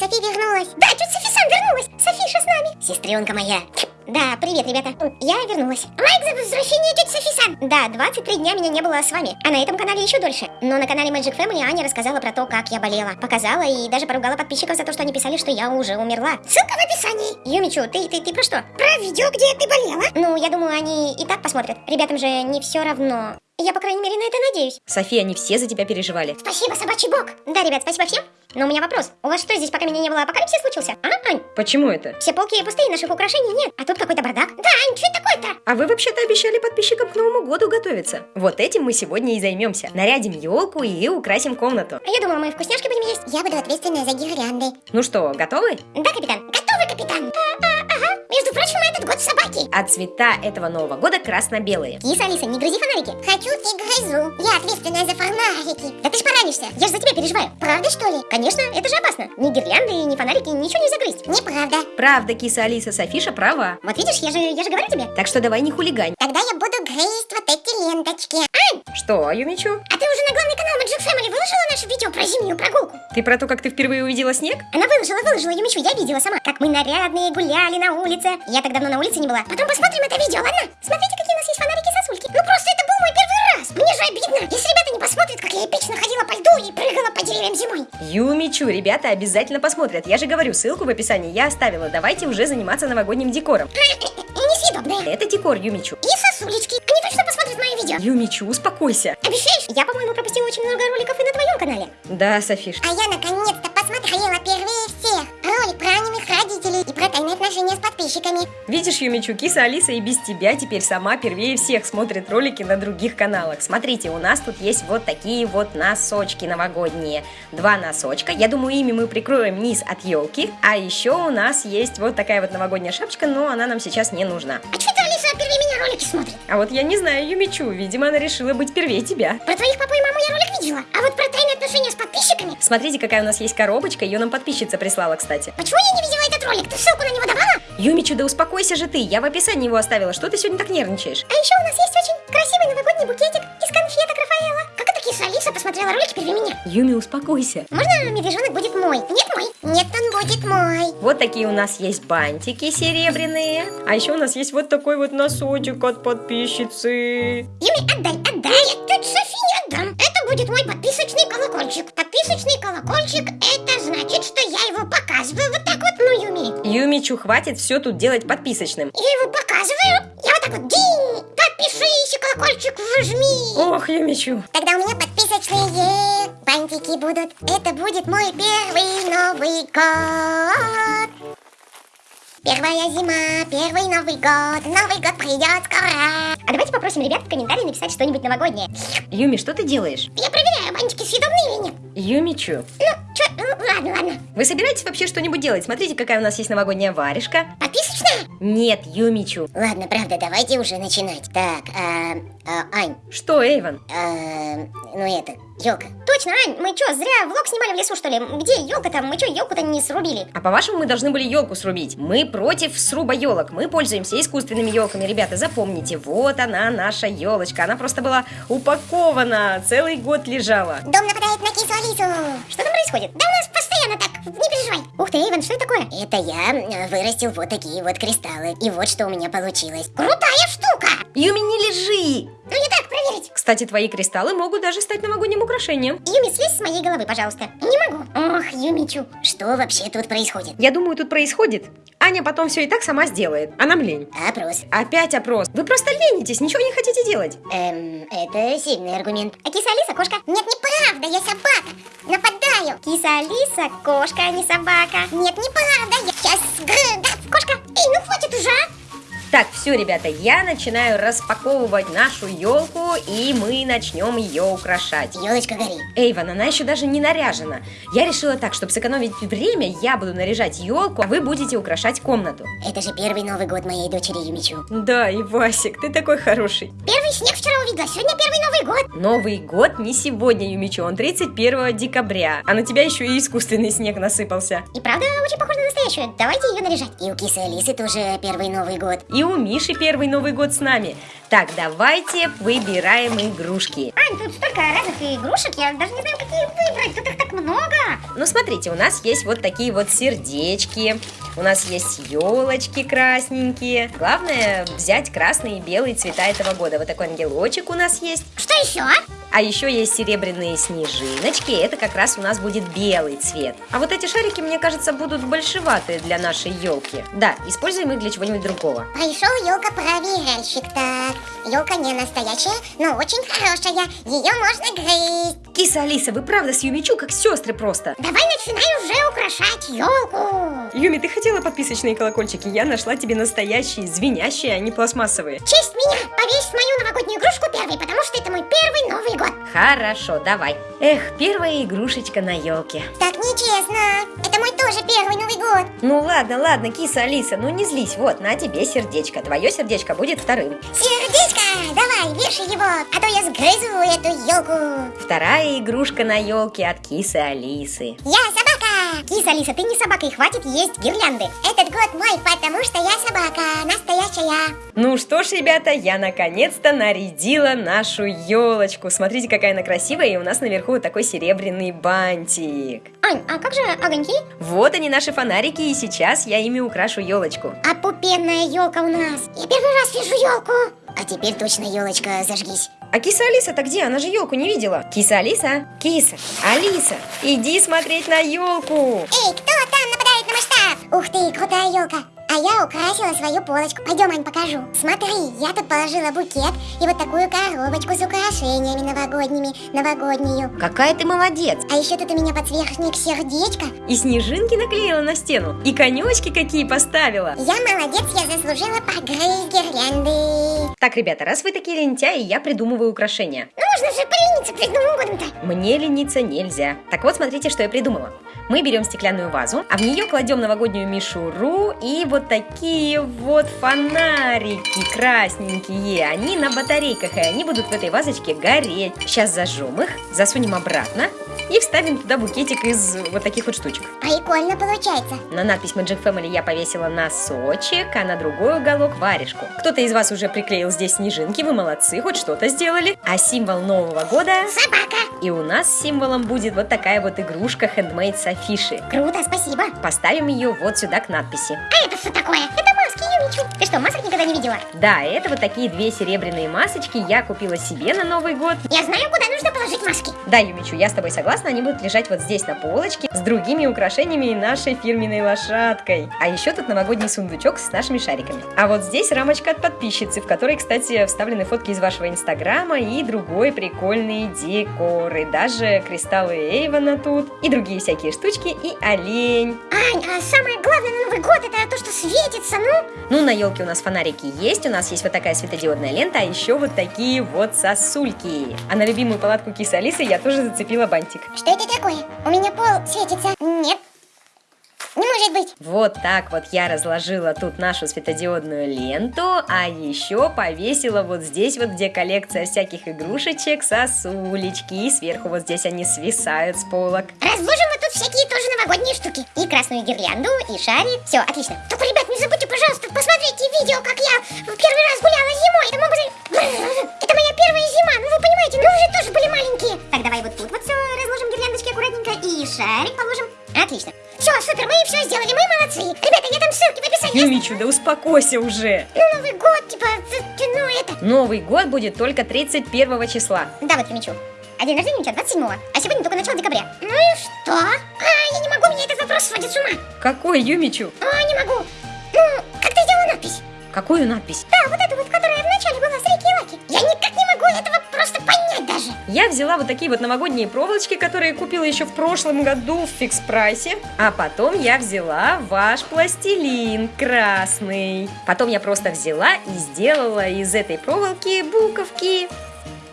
Софи вернулась. Да, чуть Софи сам вернулась. Софиша с нами. Сестренка моя. Да, привет, ребята. Я вернулась. Лайк за возвращение тети Софи-сан. Да, 23 дня меня не было с вами. А на этом канале еще дольше. Но на канале Magic Family Аня рассказала про то, как я болела. Показала и даже поругала подписчиков за то, что они писали, что я уже умерла. Ссылка в описании. Юмичу, ты, ты, ты про что? Про видео, где ты болела. Ну, я думаю, они и так посмотрят. Ребятам же не все равно. Я, по крайней мере, на это надеюсь. София, они все за тебя переживали. Спасибо, собачий бог. Да, ребят, спасибо всем. Но у меня вопрос. У вас что, здесь пока меня не было, апокалипсис случился? А, Ань? Почему это? Все полки пустые, наших украшений нет. А тут какой-то бардак. Да, Ань, что это такое-то? А вы вообще-то обещали подписчикам к Новому году готовиться. Вот этим мы сегодня и займемся. Нарядим елку и украсим комнату. А я думала, мы вкусняшки будем есть. Я буду ответственная за гирлянды. Ну что, готовы? Да, капитан. Готовы, собаки. А цвета этого Нового года красно-белые. Киса, Алиса, не грызи фонарики. Хочу и грызу. Я ответственная за фонарики. Да ты ж поранишься. Я же за тебя переживаю. Правда, что ли? Конечно, это же опасно. Ни гирлянды, ни фонарики, ничего не загрызть. Неправда. Правда, киса Алиса Софиша права. Вот видишь, я же, я же говорю тебе. Так что давай не хулигань. Тогда я буду грызть ленточки. Ань, Что, Юмичу? а ты уже на главный канал Magic Family выложила наше видео про зимнюю прогулку? Ты про то, как ты впервые увидела снег? Она выложила, выложила, Юмичу, я видела сама, как мы нарядные гуляли на улице. Я так давно на улице не была. Потом посмотрим это видео, ладно? Смотрите, какие у нас есть фонарики сосульки. Ну просто это был мой первый раз. Мне же обидно, если ребята не посмотрят, как я эпично ходила по льду и прыгала по деревьям зимой. Юмичу, ребята обязательно посмотрят. Я же говорю, ссылку в описании я оставила. Давайте уже заниматься новогодним декором. Несъедобные. Это декор, Юмичу. И сосулечки. Они точно посмотрят мое видео. Юмичу, успокойся. Обещаешь? Я, по-моему, пропустила очень много роликов и на твоем канале. Да, Софиш. А я наконец-то посмотрела первые всех. Ролик про анимых родителей и про тайные отношения с подписчиками. Видишь, Юмичу, киса Алиса и без тебя теперь сама первее всех смотрит ролики на других каналах. Смотрите, у нас тут есть вот такие вот носочки новогодние. Два носочка. Я думаю, ими мы прикроем низ от елки. А еще у нас есть вот такая вот новогодняя шапочка, но она нам сейчас не нужна. А что ролики смотрит? А вот я не знаю Юмичу, видимо, она решила быть первее тебя. Про твоих папу и маму я ролик видела. А вот про тайные отношения с подписчиками? Смотрите, какая у нас есть коробочка, ее нам подписчица прислала, кстати. Почему я не видела этот ролик? Ты ссылку на него давала? Юмичу, да успокойся же ты, я в описании его оставила, что ты сегодня так нервничаешь? А еще у нас есть очень красивый новогодний букетик Алиса посмотрела ролик первее меня? Юми, успокойся. Можно медвежонок будет мой? Нет мой? Нет, он будет мой. Вот такие у нас есть бантики серебряные. А еще у нас есть вот такой вот носочек от подписчицы. Юми, отдай, отдай. Нет, тетя Софи не отдам. Это будет мой подписочный колокольчик. Подписочный колокольчик, это значит, что я его показываю вот так вот, ну, Юми. Юмичу, хватит все тут делать подписочным. Я его показываю. Я вот так вот, и вожми. Ох, Юмичу. Тогда у меня подписочные бантики будут. Это будет мой первый Новый год. Первая зима, первый Новый год, Новый год придет скоро. А давайте попросим ребят в комментарии написать что-нибудь новогоднее. Юми, что ты делаешь? Я проверяю, бантики съедобные или нет. Юмичу. Ну, чё, ну, ладно, ладно. Вы собираетесь вообще что-нибудь делать? Смотрите, какая у нас есть новогодняя варежка. Подписочная? Нет, Юмичу. Ладно, правда, давайте уже начинать. Так, а, а, Ань, Что, Эйвен? а, ну это, елка. Точно, Ань, мы чё, зря влог снимали в лесу, что ли? Где елка там? Мы чё, елку-то не срубили? А по-вашему, мы должны были елку срубить. Мы против сруба елок. Мы пользуемся искусственными елками. Ребята, запомните, вот она, наша елочка. Она просто была упакована, целый год лежала. Дом нападает на кису Алису. Что там происходит? Да у нас постоянно так, не переживай. Ух ты, Эйвен, что это такое? Это я вырастил вот такие вот кристаллы. И вот что у меня получилось. Крутая штука! Юми, не лежи! Ну проверить. Кстати, твои кристаллы могут даже стать новогодним украшением. Юми, слезь с моей головы, пожалуйста. Не могу. Ох, Юмичу. Что вообще тут происходит? Я думаю, тут происходит. Аня потом все и так сама сделает. А нам лень. Опрос. Опять опрос. Вы просто ленитесь, ничего не хотите делать. Эм, это сильный аргумент. А киса Алиса кошка? Нет, неправда, я собака. Нападаю. Киса Алиса кошка, а не собака. Нет, неправда, я сейчас... Да, кошка. Эй, ну хватит уже, а? Так, все, ребята, я начинаю распаковывать нашу елку, и мы начнем ее украшать. Елочка горит. Эйван, она еще даже не наряжена. Я решила так, чтобы сэкономить время, я буду наряжать елку, а вы будете украшать комнату. Это же первый Новый год моей дочери Юмичу. Да, и Васик, ты такой хороший. Первый снег вчера увидела, сегодня первый Новый год. Новый год не сегодня, Юмичу, он 31 декабря. А на тебя еще и искусственный снег насыпался. И правда очень похож на настоящую. Давайте ее наряжать. И у кисы Алисы тоже первый Новый год. И у Миши первый Новый год с нами. Так, давайте выбираем игрушки. Ань, тут столько разных игрушек, я даже не знаю, какие выбрать. Тут их. Ну, смотрите, у нас есть вот такие вот сердечки, у нас есть елочки красненькие. Главное взять красные и белые цвета этого года. Вот такой ангелочек у нас есть. Что еще? А еще есть серебряные снежиночки, это как раз у нас будет белый цвет. А вот эти шарики, мне кажется, будут большеватые для нашей елки. Да, используем их для чего-нибудь другого. Пришел елка-проверяльщик. Так, елка не настоящая, но очень хорошая. Ее можно грызть. Киса Алиса, вы правда с Юмичу как сестры просто. Давай начинай уже украшать елку. Юми, ты хотела подписочные колокольчики? Я нашла тебе настоящие, звенящие, а не пластмассовые. честь меня повесь мою новогоднюю игрушку первой, потому что это мой первый Новый год. Хорошо, давай. Эх, первая игрушечка на елке. Так нечестно. Мой тоже первый Новый год. Ну ладно, ладно, киса Алиса, ну не злись. Вот, на тебе сердечко. Твое сердечко будет вторым. Сердечко, давай, вешай его, а то я сгрызу эту елку. Вторая игрушка на елке от кисы Алисы. Я собака. Киса Алиса, ты не собака, и хватит есть гирлянды. Этот год мой, потому что я собака, настоящая. Ну что ж, ребята, я наконец-то нарядила нашу елочку. Смотрите, какая она красивая, и у нас наверху вот такой серебряный бантик. Ань, а как же огоньки? Вот они наши фонарики, и сейчас я ими украшу елочку. А пупенная елка у нас. Я первый раз вижу елку. А теперь точно елочка зажгись. А киса Алиса-то где? Она же елку не видела. Киса Алиса? Киса, Алиса, иди смотреть на елку. Эй, кто там нападает на масштаб? Ух ты, крутая елка. А я украсила свою полочку. Пойдем, Ань, покажу. Смотри, я тут положила букет и вот такую коробочку с украшениями новогодними, новогоднюю. Какая ты молодец. А еще тут у меня подсвечник сердечко. И снежинки наклеила на стену. И конечки какие поставила. Я молодец, я заслужила погрызть гирлянды. Так, ребята, раз вы такие лентяи, я придумываю украшения. Ну можно же полениться перед Новым годом-то. Мне лениться нельзя. Так вот, смотрите, что я придумала. Мы берем стеклянную вазу, а в нее кладем новогоднюю мишуру и вот такие вот фонарики красненькие. Они на батарейках, и они будут в этой вазочке гореть. Сейчас зажжем их, засунем обратно и вставим туда букетик из вот таких вот штучек. Прикольно получается. На надпись Magic Family я повесила носочек, а на другой уголок варежку. Кто-то из вас уже приклеил здесь снежинки, вы молодцы, хоть что-то сделали. А символ Нового года... Собака. И у нас символом будет вот такая вот игрушка Handmade с афиши. Круто, спасибо. Поставим ее вот сюда к надписи. А это что такое? Это маски, Юмичу. Что, масок никогда не видела? Да, это вот такие две серебряные масочки я купила себе на Новый год. Я знаю, куда нужно положить маски. Да, Юмичу, я с тобой согласна, они будут лежать вот здесь на полочке с другими украшениями и нашей фирменной лошадкой. А еще тут новогодний сундучок с нашими шариками. А вот здесь рамочка от подписчицы, в которой, кстати, вставлены фотки из вашего инстаграма и другой прикольные декоры. Даже кристаллы Эйвона тут, и другие всякие штучки, и олень. Ань, а самое главное на Новый год это то, что светится, ну? Ну, на елке у нас фонарики есть, у нас есть вот такая светодиодная лента, а еще вот такие вот сосульки. А на любимую палатку кисы Алисы я тоже зацепила бантик. Что это такое? У меня пол светится. Нет. Не может быть. Вот так вот я разложила тут нашу светодиодную ленту, а еще повесила вот здесь вот, где коллекция всяких игрушечек, сосулечки, и сверху вот здесь они свисают с полок. Разложим мы тут всякие тоже новогодние штуки. И красную гирлянду, и шарик. Все, отлично. Только, ребят, не забудьте, пожалуйста, посмотрите видео, как я в первый раз гуляла зимой. Это быть... Это моя первая зима, ну вы понимаете, мы уже тоже были маленькие. Так, давай вот тут вот все разложим гирляндочки аккуратненько и шарик положим. Отлично. Все, супер, мы все сделали, мы молодцы. Ребята, я там ссылки в описании. Юмичу, да успокойся уже. Ну, Новый год, типа, ну это... Новый год будет только 31 числа. Да, вот Юмичу. А день рождения у тебя 27 а сегодня только начало декабря. Ну и что? А, я не могу, меня этот вопрос сводит с ума. Какой Юмичу? А, не могу. Ну, как ты сделала надпись? Какую надпись? Да, вот Я взяла вот такие вот новогодние проволочки, которые купила еще в прошлом году в фикс прайсе. А потом я взяла ваш пластилин красный. Потом я просто взяла и сделала из этой проволоки буковки.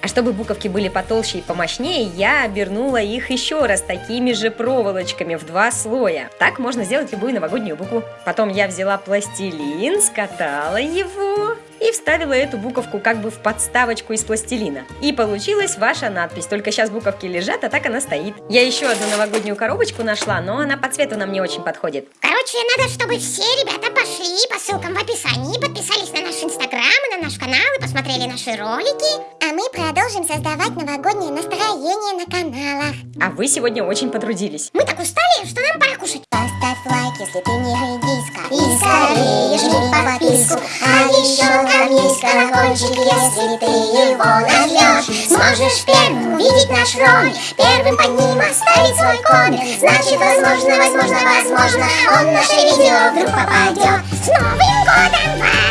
А чтобы буковки были потолще и помощнее, я обернула их еще раз такими же проволочками в два слоя. Так можно сделать любую новогоднюю букву. Потом я взяла пластилин, скатала его и вставила эту буковку как бы в подставочку из пластилина. И получилась ваша надпись, только сейчас буковки лежат, а так она стоит. Я еще одну новогоднюю коробочку нашла, но она по цвету нам не очень подходит. Короче, надо, чтобы все ребята пошли по ссылкам в описании, подписались на наш инстаграм и на наш канал и посмотрели наши ролики. А мы продолжим создавать новогоднее настроение на каналах. А вы сегодня очень потрудились. Мы так устали, что нам пора кушать. Поставь лайк, если ты не редиска. И скорее жми подписку. Еще там есть колокольчик, если ты его нажмешь. Сможешь первым увидеть наш ролик, первым под ним оставить свой коммент. Значит, возможно, возможно, возможно, он наше видео вдруг попадет. С Новым годом вас!